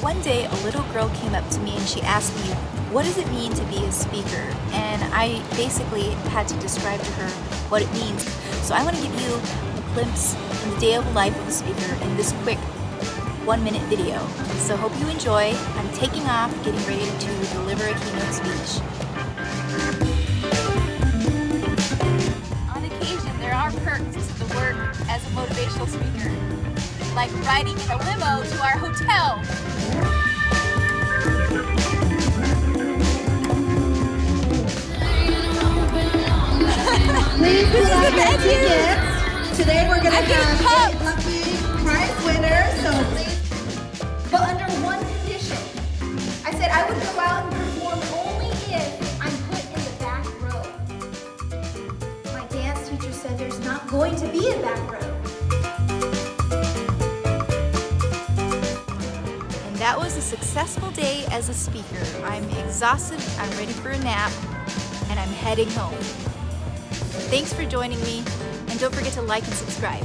One day, a little girl came up to me and she asked me, what does it mean to be a speaker? And I basically had to describe to her what it means. So I want to give you a glimpse in the day of life of a speaker in this quick one minute video. So hope you enjoy. I'm taking off, getting ready to deliver a keynote speech. On occasion, there are perks to the work as a motivational speaker, like riding in a limo to our hotel. Please out your tickets. Today we're going to have a lucky prize winner, so please. But under one condition. I said I would go out and perform only if I'm put in the back row. My dance teacher said there's not going to be a back row. That was a successful day as a speaker. I'm exhausted, I'm ready for a nap, and I'm heading home. Thanks for joining me, and don't forget to like and subscribe.